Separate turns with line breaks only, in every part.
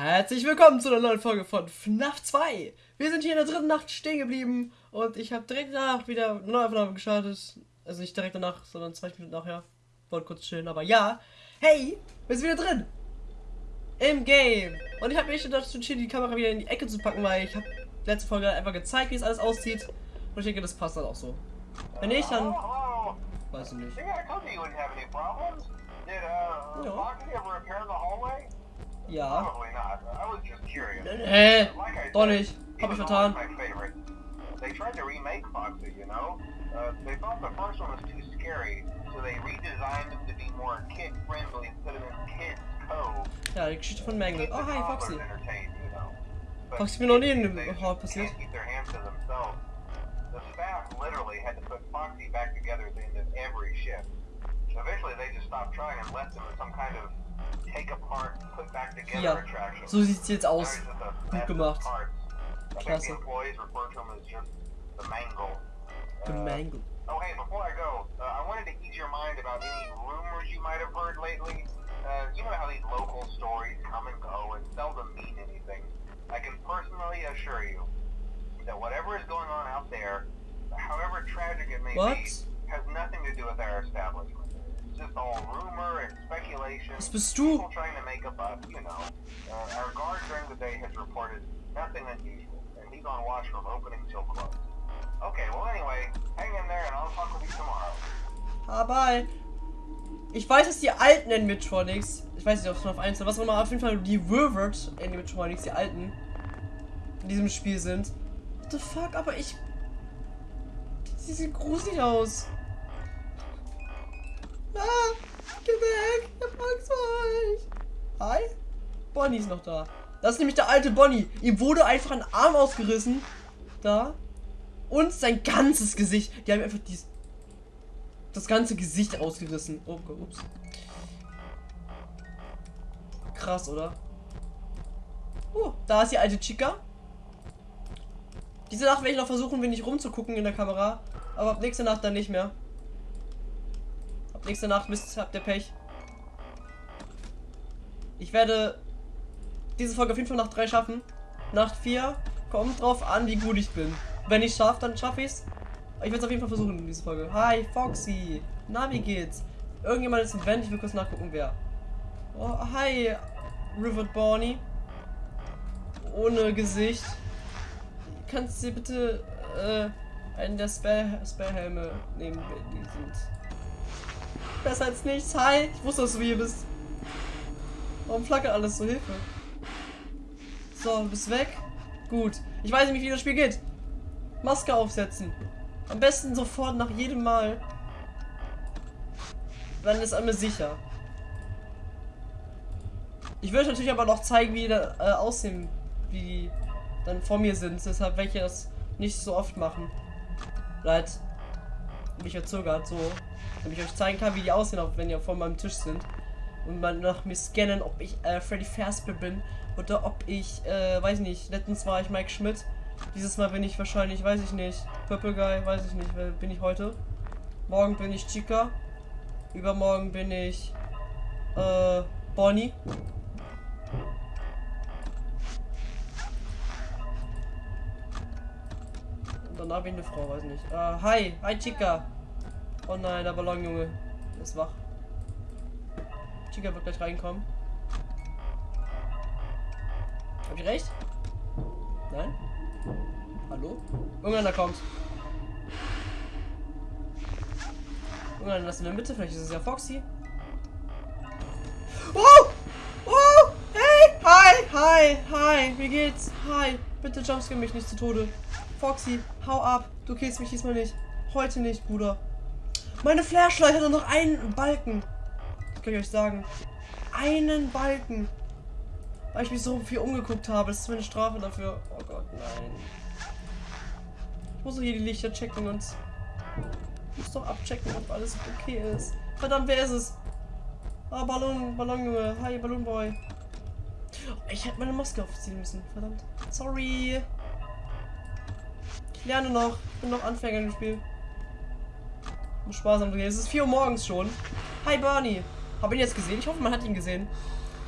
Herzlich willkommen zu einer neuen Folge von FNAF 2. Wir sind hier in der dritten Nacht stehen geblieben und ich habe direkt danach wieder eine neue Aufnahme gestartet. Also nicht direkt danach, sondern zwei Minuten nachher. Wollte kurz chillen, aber ja. Hey, wir sind wieder drin. Im Game. Und ich habe mich dazu entschieden, die Kamera wieder in die Ecke zu packen, weil ich habe letzte Folge einfach gezeigt, wie es alles aussieht. Und ich denke, das passt dann auch so. Wenn nicht, dann weiß ich nicht.
Yeah,
Ja.
Probably not. I was just curious.
Äh,
Like I
doch nicht. Hab ich vertan.
always my favorite. They tried to remake Foxy, you know. Uh, they thought the first one was too scary, so they redesigned him to be more kid friendly instead of in Kids Cove.
Ja, die Geschichte von Mangle. Oh, hi, Foxy.
you know.
Foxy mir noch nie in dem Hall passiert.
can't keep their hands to themselves. The staff literally had to put Foxy back together at the end of every shift. Eventually, they just stopped trying and left him in some kind of take apart, put back together
Ja,
attraction.
so sieht's jetzt aus. Gut gemacht.
parts. I think
Klasse.
the employees refer to him as just the mangle.
The
Uh,
Mangle.
Oh, hey, before I go, uh, I wanted to ease your mind about any rumors you might have heard lately. Uh, you know how these local stories come and go and seldom mean anything. I can personally assure you that whatever is going on out there, however tragic it may
What?
be, has nothing to do with our establishment.
Was bist du?
People trying to make a buck, you know. Our guard during the day has reported nothing unusual, and he's on watch from opening till close. Okay, well anyway, hang in there and I'll talk with you tomorrow.
Ah, bye. Ich weiß, dass die alten Animatronics, ich weiß nicht, ob es noch auf 1 oder was auch immer, auf jeden Fall die Wurward Animatronics, die alten, in diesem Spiel sind. What the fuck, aber ich. Die sehen gruselig aus. Ah, geh weg, ich hab Angst vor euch. Hi? Bonnie ist noch da. Das ist nämlich der alte Bonnie. Ihm wurde einfach ein Arm ausgerissen. Da. Und sein ganzes Gesicht. Die haben einfach dies, das ganze Gesicht ausgerissen. Oh, ups. Krass, oder? Oh, da ist die alte Chica. Diese Nacht werde ich noch versuchen, wenig rumzugucken in der Kamera. Aber ab nächste Nacht dann nicht mehr. Nächste Nacht wisst, habt ihr Pech. Ich werde diese Folge auf jeden Fall nach drei schaffen. Nacht 4 kommt drauf an, wie gut ich bin. Wenn ich schaffe, dann schaffe ich's. Aber Ich werde es auf jeden Fall versuchen in dieser Folge. Hi, Foxy. Na, wie geht's? Irgendjemand ist im Vent, ich will kurz nachgucken, wer. Oh, hi, River Bonnie. Ohne Gesicht. Kannst du bitte äh, einen der Spell Spellhelme nehmen, die sind. Besser als nichts. Hi, ich wusste, dass du hier bist. Warum flackert alles so? Hilfe. So, du bist weg. Gut. Ich weiß nicht, wie das Spiel geht. Maske aufsetzen. Am besten sofort nach jedem Mal. Dann ist einmal sicher. Ich würde natürlich aber noch zeigen, wie die äh, aussehen, wie die dann vor mir sind. Deshalb werde ich das nicht so oft machen. Leid. Mich verzögert, so. Damit ich euch zeigen kann, wie die aussehen, auch wenn ihr vor meinem Tisch sind. Und mal nach mir scannen, ob ich äh, Freddy Fazbear bin. Oder ob ich, äh, weiß nicht, letztens war ich Mike Schmidt. Dieses Mal bin ich wahrscheinlich, weiß ich nicht, Purple Guy, weiß ich nicht, wer bin ich heute? Morgen bin ich Chica. Übermorgen bin ich, äh, Bonnie. Und danach bin ich eine Frau, weiß nicht. Äh, hi, hi Chica. Oh nein, der Ballonjunge ist wach. Chica wird gleich reinkommen. Hab ich recht? Nein? Hallo? Irgendeiner kommt. Irgendeiner ist in der Mitte, vielleicht ist es ja Foxy. Oh! Oh! Hey! Hi! Hi! Hi! Wie geht's? Hi! Bitte jumpscare mich nicht zu Tode. Foxy, hau ab. Du killst mich diesmal nicht. Heute nicht, Bruder. Meine Flashlight hat nur noch einen Balken. Das kann ich euch sagen. Einen Balken. Weil ich mich so viel umgeguckt habe. Das ist meine Strafe dafür. Oh Gott, nein. Ich muss doch hier die Lichter checken und. Ich muss doch abchecken, ob alles okay ist. Verdammt, wer ist es? Ah, Ballon, Ballonjunge. Hi, Ballonboy. Ich hätte meine Maske aufziehen müssen. Verdammt. Sorry. Ich lerne noch. Ich bin noch Anfänger im Spiel. Muss Spaß haben. Es ist 4 Uhr morgens schon. Hi, Barney. Hab ihn jetzt gesehen? Ich hoffe, man hat ihn gesehen.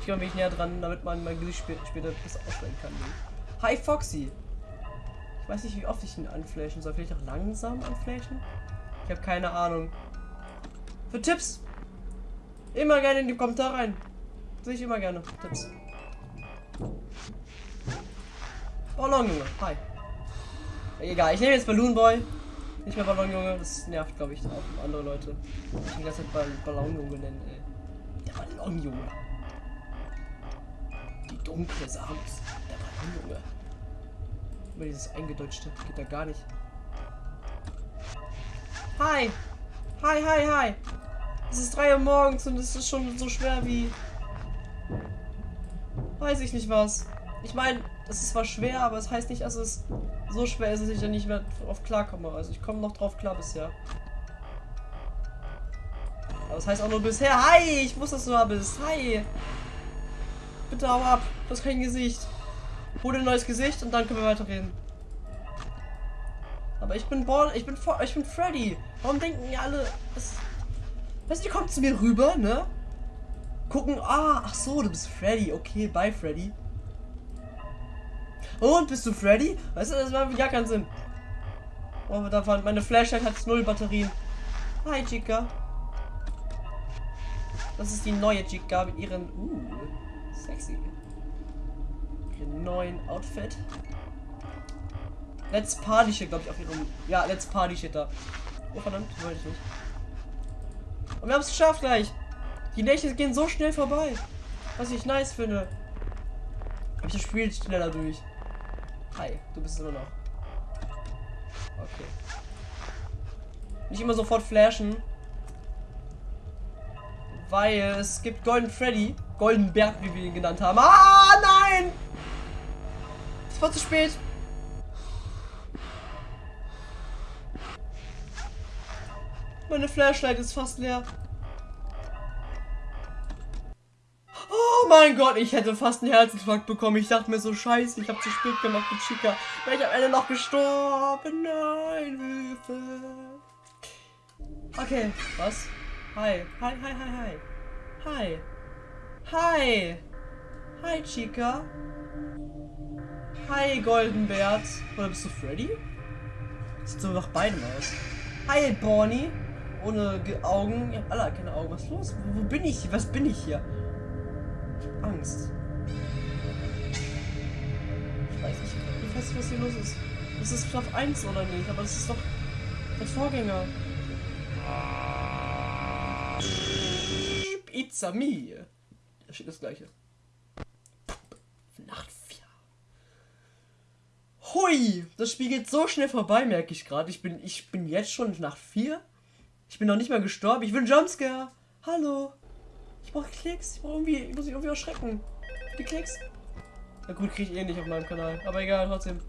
Ich komme mich näher dran, damit man mein Gesicht später, später besser ausstellen kann. Hi Foxy. Ich weiß nicht, wie oft ich ihn anflächen soll. Vielleicht auch langsam anflächen? Ich habe keine Ahnung. Für Tipps immer gerne in die Kommentare rein. Sehe ich immer gerne. Tipps. Ballon, Junge. Hi. Egal, ich nehme jetzt Balloon Boy. Nicht mehr Ballon, Junge. Das nervt, glaube ich, auch andere Leute. Ich die ganze Zeit Ball Ballon, Junge nennen, ey. Der Ballon, Junge. Die dunkle Samus. Der Ballon, Junge. Immer dieses Eingedeutschte. Geht da gar nicht. Hi. Hi, hi, hi. Es ist 3 Uhr morgens und es ist schon so schwer wie... Weiß ich nicht was. Ich meine, es ist zwar schwer, aber es heißt nicht, dass es so schwer ist, dass ich mehr drauf klarkomme. Also ich komme noch drauf klar bisher. Aber das heißt auch nur bisher. Hi, ich wusste, dass du da bist. Hi. Bitte hau ab. Du hast kein Gesicht. Hol ein neues Gesicht und dann können wir weiterreden. Aber ich bin Ball, ich bin ich bin Freddy. Warum denken ihr alle, das, weißt du, die kommen zu mir rüber, ne? Gucken, ah, ach so, du bist Freddy. Okay, bye Freddy. Und bist du Freddy? Weißt du, das macht gar keinen Sinn. Oh, da war meine Flashlight hat null Batterien. Hi Chica. Das ist die neue Chica mit ihren, uh, sexy. Ihren neuen Outfit. Let's Party Shit, glaube ich, auf ihrem. Ja, Let's Party Shit da. Oh verdammt, wollte ich nicht. Und wir haben es geschafft gleich. Die Nächte gehen so schnell vorbei. Was ich nice finde. Aber ich spiele schneller durch. Hi, du bist immer noch. Okay. Nicht immer sofort flashen. Weil es gibt Golden Freddy. Golden Berg, wie wir ihn genannt haben. Ah, nein! Es war zu spät. Meine Flashlight ist fast leer. Mein Gott, ich hätte fast einen Herzinfarkt bekommen. Ich dachte mir so, scheiße, ich habe zu spät gemacht mit Chica. Wäre ich am Ende noch gestorben. Nein, Hilfe. Okay, was? Hi. Hi, hi, hi, hi. Hi. Hi. Hi, Chica. Hi, Goldenbert. Oder bist du Freddy? Sieht so nach beidem aus. Hi, Bonnie ohne Augen. Ihr habt alle keine Augen. Was ist los? Wo, wo bin ich? Was bin ich hier? Angst. Ich weiß nicht. Ich weiß nicht, was hier los ist. Das ist Schlaf 1 oder nicht? Aber das ist doch der Vorgänger. It's a me. Da steht das gleiche. Nacht 4. Hui! Das Spiel geht so schnell vorbei, merke ich gerade. Ich bin, ich bin jetzt schon nach 4. Ich bin noch nicht mal gestorben. Ich will Jumpscare. Hallo. Ich brauche Klicks. Ich brauche irgendwie, ich muss mich irgendwie erschrecken. Die Klicks. Na gut, kriege ich eh nicht auf meinem Kanal. Aber egal, trotzdem.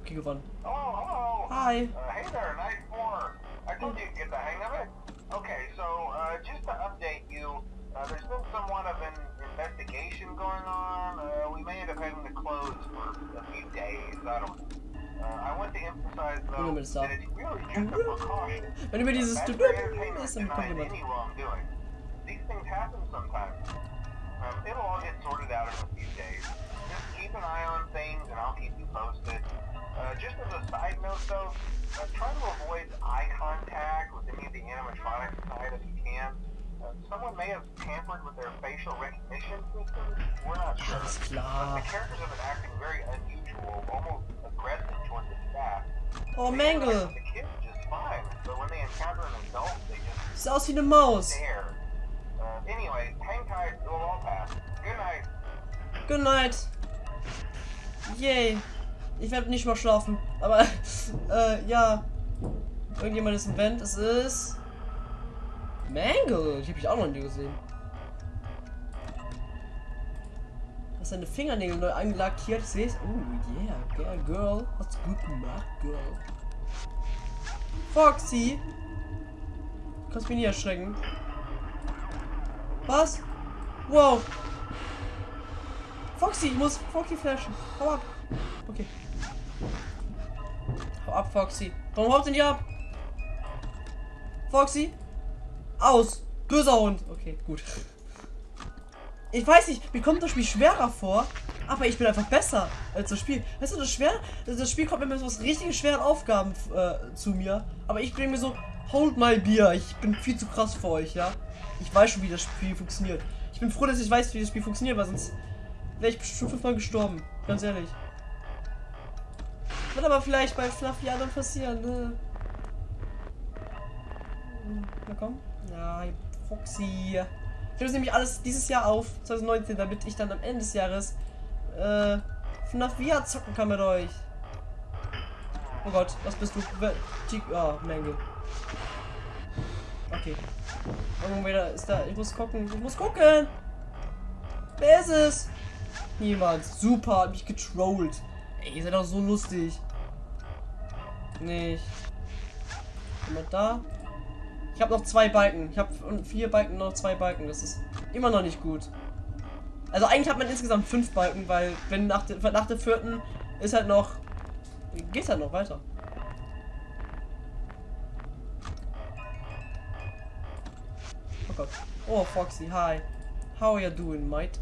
Okay, gewonnen.
Oh, hello.
Hi.
Uh, hey there, night four. I told you to get the hang of it. Okay, so uh, just to update you, uh, there's been somewhat of an investigation going on. Uh, we may end up having to close for a few days. I don't Uh, I want to emphasize though
Nimm es
that
ab.
it's really just a precaution.
Wenn über dieses
That's
Du-
the entertainment
ist ein
denies
Kompliment.
any wrongdoing. These things happen sometimes. Um, it'll all get sorted out in a few days. Just keep an eye on things and I'll keep you posted. Uh, just as a side note though, uh, try to avoid eye contact with any of the animatronics side if you can. Uh, someone may have tampered with their facial recognition systems. We're not sure. But the characters have been acting very unusual, almost aggressive towards the staff.
Oh, Mangle. Sieht aus wie eine Maus.
Good night.
Good night. Yay. Ich werde nicht mal schlafen. Aber, äh, ja. Irgendjemand ist im Vent. Es ist. Mangle. Die habe ich auch noch nie gesehen. Hast deine Fingernägel neu angelackiert? Ich sehe es. Oh, yeah. Girl, girl. Hast gut gemacht, girl. Foxy. Du kannst mich nie erschrecken. Was? Wow. Foxy, ich muss Foxy flashen. Hau ab. Okay. Hau ab, Foxy. Warum haut denn die ab? Foxy? Aus. Böser Hund. Okay, gut. Ich weiß nicht, mir kommt das Spiel schwerer vor, aber ich bin einfach besser als das Spiel. Weißt du, das schwer, das Spiel kommt mir mit so richtig schweren Aufgaben äh, zu mir, aber ich bin mir so, hold my Bier, ich bin viel zu krass für euch, ja. Ich weiß schon, wie das Spiel funktioniert. Ich bin froh, dass ich weiß, wie das Spiel funktioniert, weil sonst wäre ich schon fünfmal gestorben. Ganz ehrlich. Wird aber vielleicht bei Fluffy dann passieren, ne? Na komm. Ja, Foxy. Ich nehme nämlich alles dieses Jahr auf, 2019, damit ich dann am Ende des Jahres äh, FNAF VR zocken kann mit euch. Oh Gott, was bist du? Oh, Menge. Okay. Irgendwo wieder ist da. Ich muss gucken. Ich muss gucken. Wer ist es? Niemand. Super, hat mich getrollt. Ey, ihr seid doch so lustig. Nicht. Jemand da? Ich habe noch zwei Balken. Ich habe vier Balken, noch zwei Balken. Das ist immer noch nicht gut. Also eigentlich hat man insgesamt fünf Balken, weil wenn nach, der, nach der vierten ist halt noch... Geht halt noch weiter. Oh Gott. Oh, Foxy, hi. How are you doing, mate?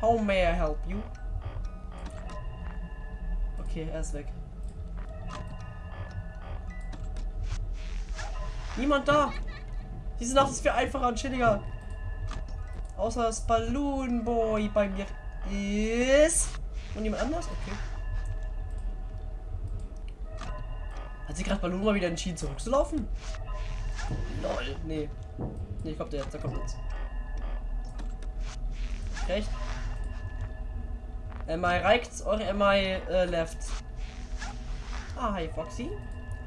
How may I help you? Okay, er ist weg. Niemand da. Diese Nacht ist viel einfacher und chilliger. Außer das Balloon Boy bei mir ist. Und jemand anders? Okay. Hat sie gerade Balloon mal wieder entschieden zurückzulaufen? Lol. Nee. Nee, kommt der jetzt. Da kommt jetzt. Recht. Am I right or am I uh, left? Ah, hi Foxy.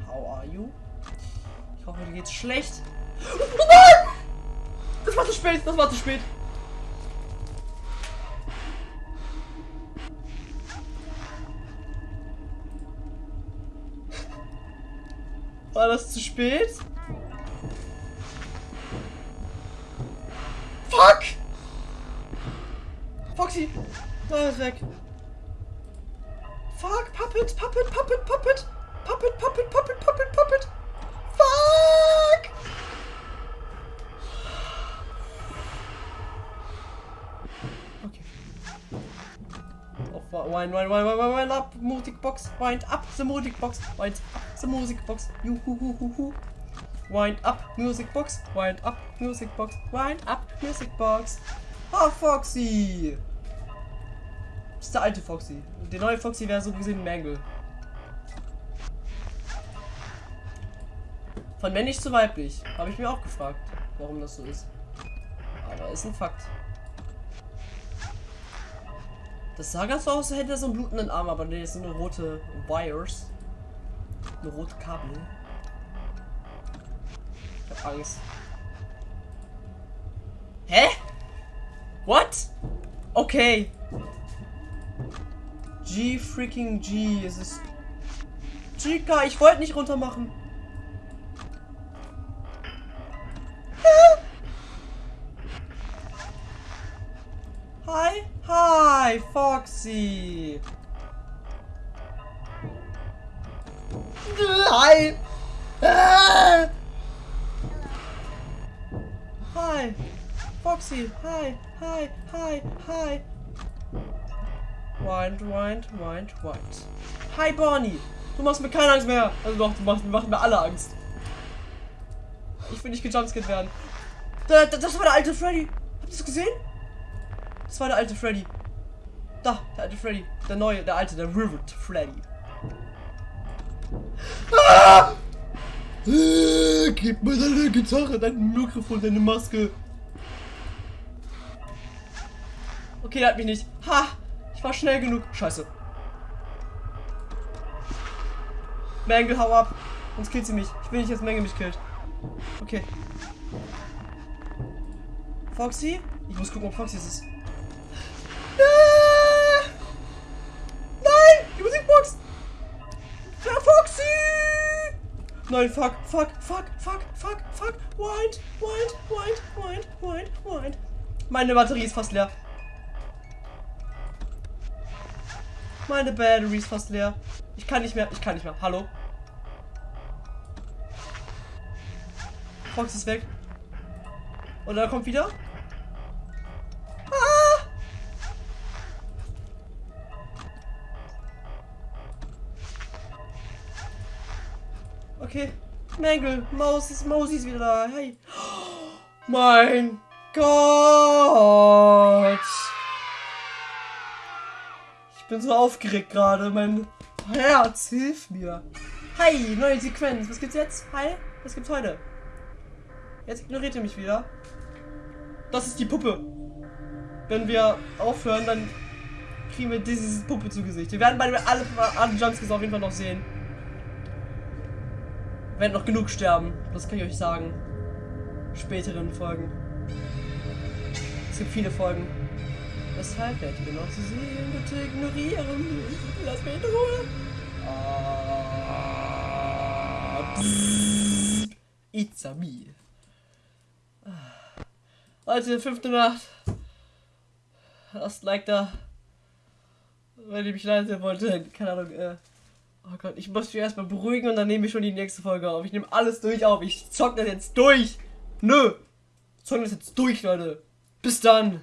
How are you? Hoffe, dir geht's schlecht. Oh nein! Das war zu spät, das war zu spät. War das zu spät? Fuck! Foxy! Da ist weg. Fuck, Puppet, Puppet, Puppet, Puppet! Puppet, Puppet, Puppet, Puppet, Puppet! Wind, wind, wind, wind, wind up, music box, wind up the music box, wind up the music box, hoo. Wind up music box, wind up music box, wind up music box. Ah, Foxy! Das ist der alte Foxy. Der neue Foxy wäre so gesehen Mangle. Von männlich zu weiblich. Habe ich mir auch gefragt, warum das so ist. Aber ist ein Fakt. Das sah ganz so aus, als hätte er so einen blutenden Arm, aber nee, sind nur rote Wires. Eine rote Kabel. Ich hab Angst. Hä? What? Okay. G freaking G. Es ist. Chica, ich wollte nicht runter machen. Hi, Foxy. Hi. Hi, Foxy. Hi, hi, hi, hi. Wind, wind, wind, wind. Hi, Bonnie. Du machst mir keine Angst mehr. Also doch, du machst, machst mir alle Angst. Ich will nicht gejumpscared werden. Da, da, das war der alte Freddy. Habt ihr das gesehen? Das war der alte Freddy. Da, der alte Freddy. Der neue, der alte, der Rivet Freddy. Ah! Äh, gib mir deine Gitarre, dein Mikrofon, deine Maske. Okay, der hat mich nicht. Ha! Ich war schnell genug. Scheiße. Mangle, hau ab. Sonst killt sie mich. Ich will nicht, dass Mangle mich killt. Okay. Foxy? Ich muss gucken, ob Foxy es ist. Ah! Nein! Die Musikbox! Ja, Foxy! Nein, fuck, fuck, fuck, fuck, fuck, fuck. Wind, wind, wind, wind, wind, wind. Meine Batterie ist fast leer. Meine Batterie ist fast leer. Ich kann nicht mehr, ich kann nicht mehr. Hallo? Fox ist weg. Und er kommt wieder. Okay. Mangle, Maus ist wieder da. Hey. Mein Gott. Ich bin so aufgeregt gerade. Mein Herz, hilf mir. Hi, neue Sequenz. Was gibt's jetzt? Hi, was gibt's heute? Jetzt ignoriert ihr mich wieder. Das ist die Puppe. Wenn wir aufhören, dann kriegen wir diese Puppe zu Gesicht. Wir werden bei alle, alle Jumpscares auf jeden Fall noch sehen. Werden noch genug sterben. Das kann ich euch sagen. Späteren Folgen. Es gibt viele Folgen. Weshalb werde ich genau zu sehen? Bitte ignorieren. Lass mich in Ruhe. Ah. It's a me. Leute, fünfte Nacht. Lasst Like da. Wenn ihr mich leise wollte, keine Ahnung, äh. Oh Gott, ich muss mich erstmal beruhigen und dann nehme ich schon die nächste Folge auf. Ich nehme alles durch auf. Ich zock das jetzt durch. Nö. Zock das jetzt durch, Leute. Bis dann.